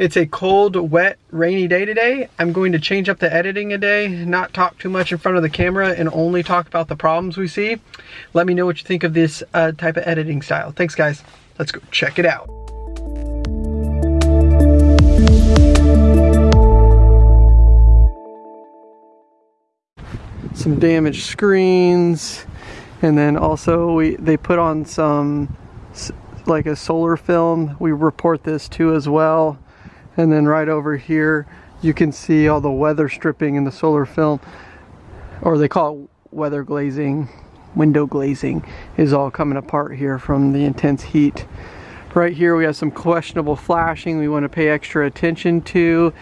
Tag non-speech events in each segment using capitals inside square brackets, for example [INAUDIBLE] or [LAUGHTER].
It's a cold, wet, rainy day today. I'm going to change up the editing a day, not talk too much in front of the camera and only talk about the problems we see. Let me know what you think of this uh, type of editing style. Thanks guys. Let's go check it out. Some damaged screens and then also we they put on some like a solar film. We report this too as well. And then right over here, you can see all the weather stripping in the solar film, or they call it weather glazing, window glazing, is all coming apart here from the intense heat. Right here we have some questionable flashing we want to pay extra attention to.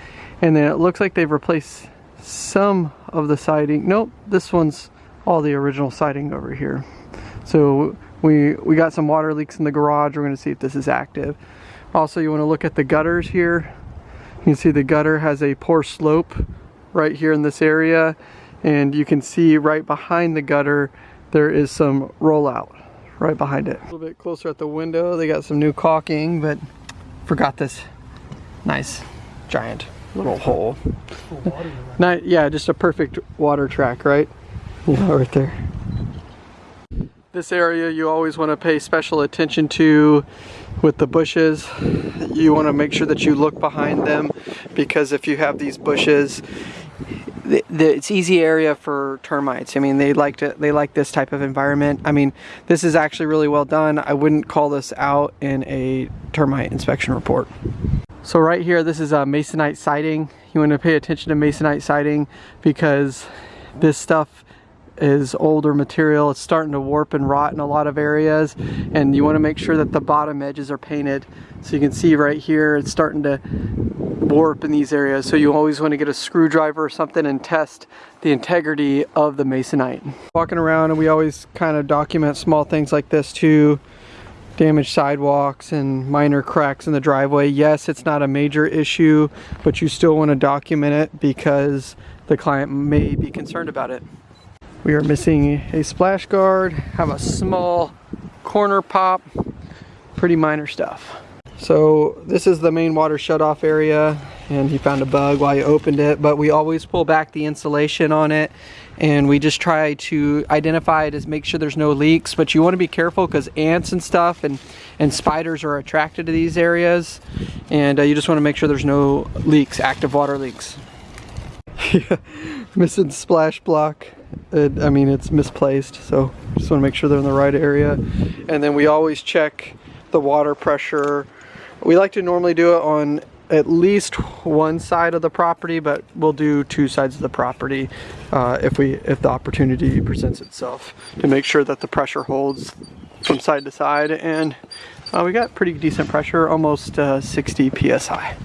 And then it looks like they've replaced some of the siding. Nope, this one's all the original siding over here. So we, we got some water leaks in the garage. We're gonna see if this is active. Also, you wanna look at the gutters here. You can see the gutter has a poor slope right here in this area. And you can see right behind the gutter, there is some rollout right behind it. A little bit closer at the window, they got some new caulking, but forgot this nice giant little hole. Not, yeah, just a perfect water track, right? Yeah, right there. This area you always want to pay special attention to with the bushes. You want to make sure that you look behind them because if you have these bushes, the, the, it's easy area for termites. I mean, they like to they like this type of environment. I mean, this is actually really well done. I wouldn't call this out in a termite inspection report. So right here, this is a masonite siding. You want to pay attention to masonite siding because this stuff is older material. It's starting to warp and rot in a lot of areas and you want to make sure that the bottom edges are painted. So you can see right here it's starting to warp in these areas. So you always want to get a screwdriver or something and test the integrity of the masonite. Walking around and we always kind of document small things like this too damaged sidewalks and minor cracks in the driveway. Yes, it's not a major issue, but you still want to document it because the client may be concerned about it. We are missing a splash guard, have a small corner pop, pretty minor stuff. So this is the main water shutoff area and he found a bug while he opened it, but we always pull back the insulation on it and we just try to identify it as make sure there's no leaks, but you want to be careful because ants and stuff and, and spiders are attracted to these areas and uh, you just want to make sure there's no leaks, active water leaks. [LAUGHS] Missing splash block it, I mean it's misplaced so just want to make sure they're in the right area. And then we always check the water pressure. We like to normally do it on at least one side of the property but we'll do two sides of the property uh, if we if the opportunity presents itself to make sure that the pressure holds from side to side. And uh, we got pretty decent pressure almost uh, 60 psi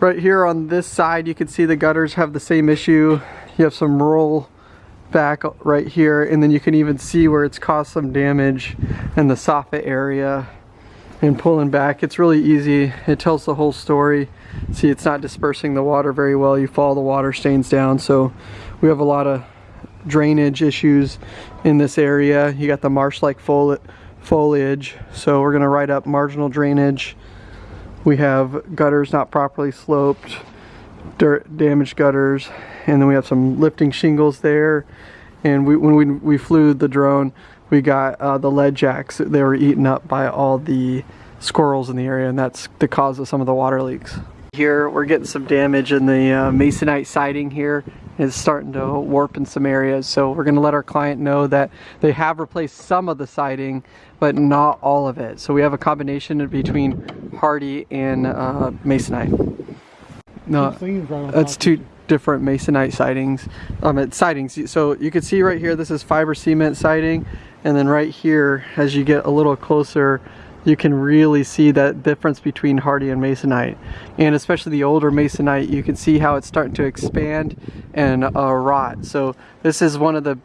right here on this side you can see the gutters have the same issue. You have some roll back right here and then you can even see where it's caused some damage in the soffit area and pulling back. It's really easy. It tells the whole story. See it's not dispersing the water very well. You follow the water stains down. So we have a lot of drainage issues in this area. You got the marsh-like foli foliage. So we're going to write up marginal drainage. We have gutters not properly sloped dirt damaged gutters and then we have some lifting shingles there. And we, when we, we flew the drone we got uh, the lead jacks they were eaten up by all the squirrels in the area and that's the cause of some of the water leaks. Here we're getting some damage in the uh, masonite siding here. Is starting to warp in some areas so we're going to let our client know that they have replaced some of the siding but not all of it. So we have a combination between Hardie and uh, masonite no that's two different masonite sidings. Um it's sidings. So you can see right here this is fiber cement siding. And then right here as you get a little closer you can really see that difference between Hardie and masonite. And especially the older masonite you can see how it's starting to expand and uh, rot. So this is one of the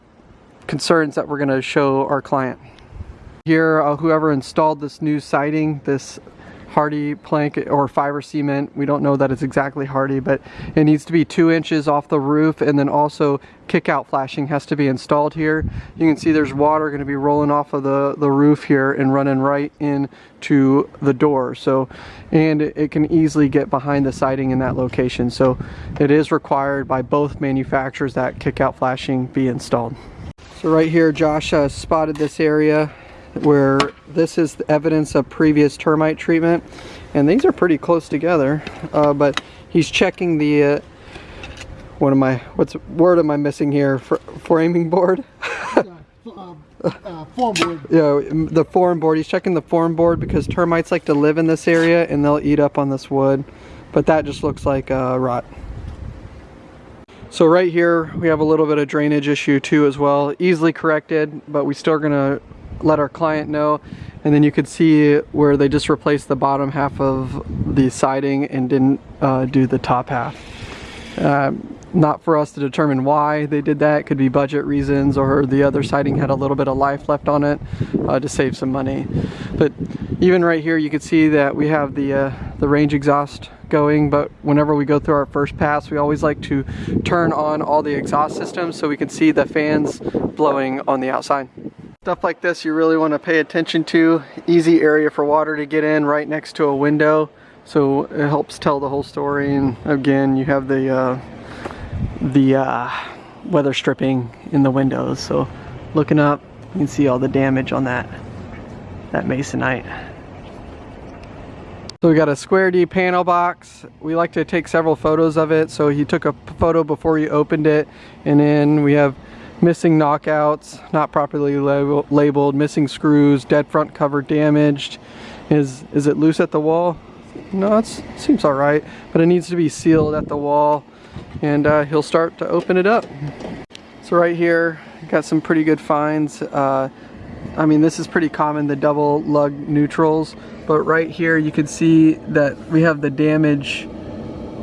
concerns that we're going to show our client. Here uh, whoever installed this new siding this Hardie plank or fiber cement. We don't know that it's exactly hardy, but it needs to be two inches off the roof and then also kick out flashing has to be installed here. You can see there's water going to be rolling off of the, the roof here and running right into the door. So, and it can easily get behind the siding in that location. So it is required by both manufacturers that kick out flashing be installed. So right here, Josh uh, spotted this area where this is the evidence of previous termite treatment. And these are pretty close together uh, but he's checking the uh, what am I what's word am I missing here? Fr framing board? Uh, [LAUGHS] uh, form board. Yeah the form board. He's checking the form board because termites like to live in this area and they'll eat up on this wood but that just looks like uh, rot. So right here we have a little bit of drainage issue too as well. Easily corrected but we still gonna let our client know and then you could see where they just replaced the bottom half of the siding and didn't uh, do the top half. Uh, not for us to determine why they did that. It could be budget reasons or the other siding had a little bit of life left on it uh, to save some money. But even right here you can see that we have the, uh, the range exhaust going but whenever we go through our first pass we always like to turn on all the exhaust systems so we can see the fans blowing on the outside. Stuff like this you really want to pay attention to. Easy area for water to get in right next to a window. So it helps tell the whole story and again you have the uh, the uh, weather stripping in the windows. So looking up you can see all the damage on that that masonite. So we got a square D panel box. We like to take several photos of it. So he took a photo before he opened it and then we have missing knockouts, not properly label, labeled, missing screws, dead front cover damaged. Is, is it loose at the wall? No, it seems all right, but it needs to be sealed at the wall and uh, he'll start to open it up. So right here, got some pretty good finds. Uh, I mean, this is pretty common, the double lug neutrals, but right here you can see that we have the damage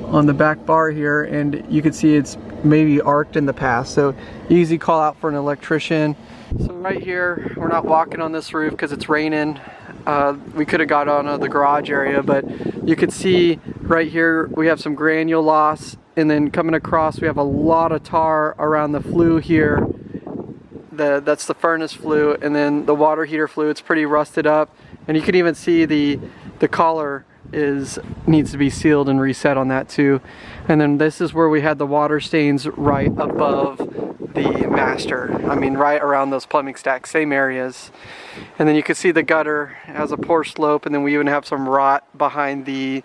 on the back bar here and you can see it's maybe arced in the past. So easy call out for an electrician. So right here, we're not walking on this roof because it's raining. Uh, we could have got on the garage area, but you could see right here, we have some granule loss and then coming across, we have a lot of tar around the flue here. The, that's the furnace flue and then the water heater flue, it's pretty rusted up. And you can even see the, the collar is needs to be sealed and reset on that too. And then this is where we had the water stains right above the master. I mean, right around those plumbing stacks, same areas. And then you can see the gutter has a poor slope and then we even have some rot behind the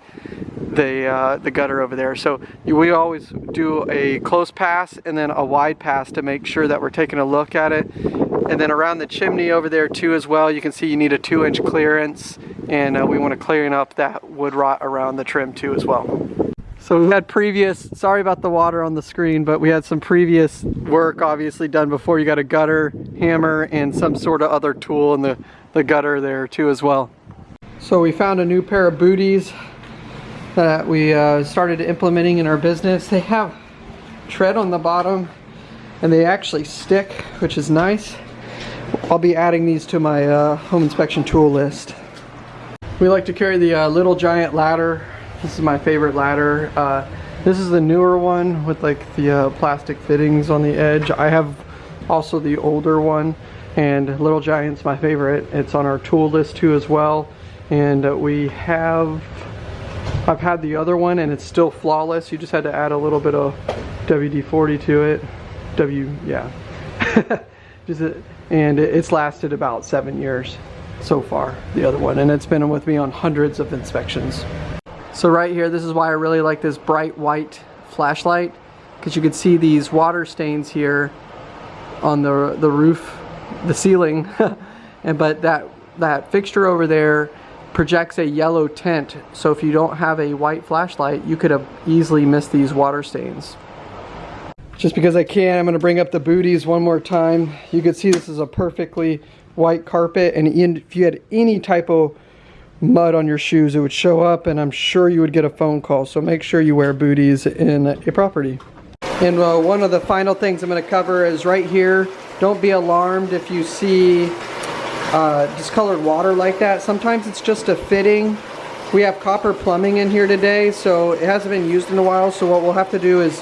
the uh, the gutter over there. So we always do a close pass and then a wide pass to make sure that we're taking a look at it. And then around the chimney over there too as well, you can see you need a two inch clearance and uh, we want to clean up that wood rot around the trim too as well. So we had previous, sorry about the water on the screen, but we had some previous work obviously done before. You got a gutter, hammer, and some sort of other tool in the, the gutter there too as well. So we found a new pair of booties that we uh, started implementing in our business. They have tread on the bottom and they actually stick, which is nice. I'll be adding these to my uh, home inspection tool list. We like to carry the uh, Little Giant ladder. This is my favorite ladder. Uh, this is the newer one with like the uh, plastic fittings on the edge. I have also the older one and Little Giant's my favorite. It's on our tool list too as well. And uh, we have, I've had the other one and it's still flawless. You just had to add a little bit of WD-40 to it. W, yeah. [LAUGHS] just, and it's lasted about seven years so far, the other one, and it's been with me on hundreds of inspections. So right here, this is why I really like this bright white flashlight, because you can see these water stains here on the, the roof, the ceiling, [LAUGHS] and but that, that fixture over there projects a yellow tint, so if you don't have a white flashlight, you could have easily missed these water stains. Just because I can, I'm going to bring up the booties one more time. You can see this is a perfectly white carpet and if you had any type of mud on your shoes it would show up and I'm sure you would get a phone call. So make sure you wear booties in a property. And uh, one of the final things I'm going to cover is right here don't be alarmed if you see uh, discolored water like that. Sometimes it's just a fitting. We have copper plumbing in here today, so it hasn't been used in a while, so what we'll have to do is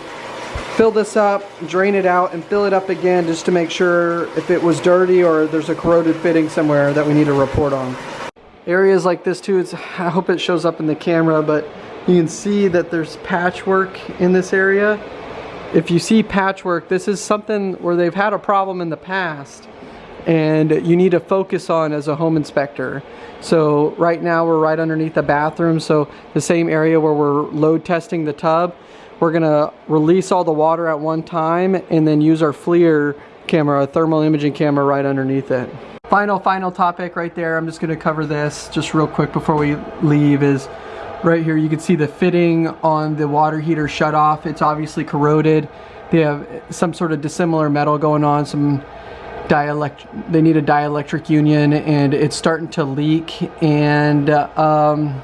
fill this up, drain it out, and fill it up again just to make sure if it was dirty or there's a corroded fitting somewhere that we need to report on. Areas like this too, it's, I hope it shows up in the camera, but you can see that there's patchwork in this area. If you see patchwork, this is something where they've had a problem in the past and you need to focus on as a home inspector. So right now we're right underneath the bathroom, so the same area where we're load testing the tub, we're gonna release all the water at one time and then use our FLIR camera, a thermal imaging camera right underneath it. Final, final topic right there, I'm just gonna cover this just real quick before we leave is right here you can see the fitting on the water heater shut off. It's obviously corroded. They have some sort of dissimilar metal going on, some dielectric, they need a dielectric union and it's starting to leak and um,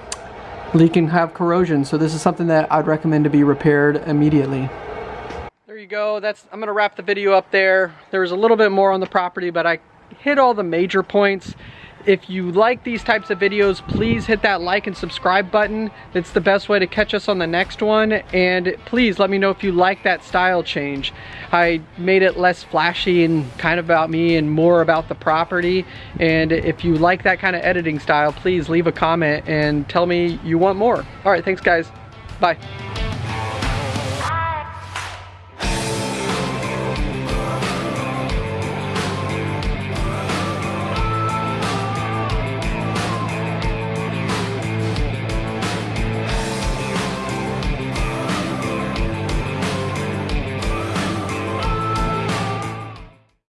leak and have corrosion. So this is something that I'd recommend to be repaired immediately. Go. That's I'm gonna wrap the video up there. There was a little bit more on the property, but I hit all the major points. If you like these types of videos, please hit that like and subscribe button. It's the best way to catch us on the next one. And please let me know if you like that style change. I made it less flashy and kind of about me and more about the property. And if you like that kind of editing style, please leave a comment and tell me you want more. All right, thanks guys. Bye.